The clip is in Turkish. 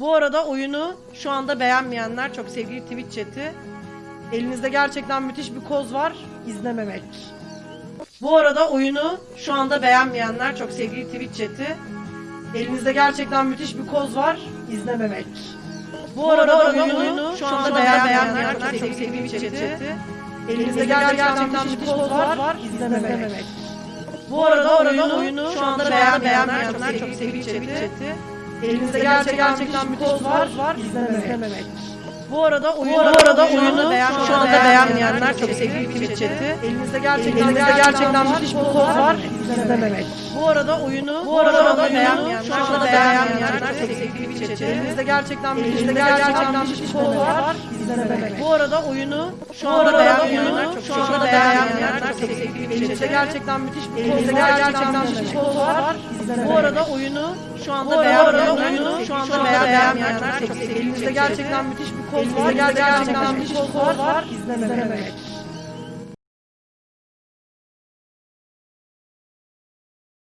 Bu arada oyunu şu anda beğenmeyenler çok sevgili Twitch chat'i. Elinizde gerçekten müthiş bir koz var. izlememek. Bu arada oyunu şu anda beğenmeyenler çok sevgili Twitch chat'i. Elinizde gerçekten müthiş bir koz var. izlememek. Bu arada oyunu şu anda beğenmeyenler çok sevgili Twitch chat'i. Elinizde gerçekten müthiş bir koz var. izlememek. Bu arada oyunu, oyunu şu anda beğenmeyenler çok sevgili chat'i. Elinizde gerçekten bir koz var, var izlememek. Bu arada oyunu, bu arada oyunu şu anda beğenmeyenler çok sevgili Twitch chat'i. Elinizde gerçekten elinizde gerçekten müthiş bir koz var izlememek. Bu arada oyunu bu arada beğenmeyenler şu anda beğenmeyenler çok sevgili Twitch chat'i. Elinizde gerçekten elinizde gerçekten müthiş bir koz var izlememek. Bu arada oyunu şu anda beğenmeyenler çok şu anda beğenmeyenler çok sevgili Twitch chat'i. Gerçekten müthiş bir koz gerçekten müthiş bir koz var. Bu arada oyunu şu anda beğenmeyenler oyunu şu anda beğenmeyenler çok sevgili Elinizde gerçekten müthiş bir koz var. Gerçekten müthiş bir koz var izlememek.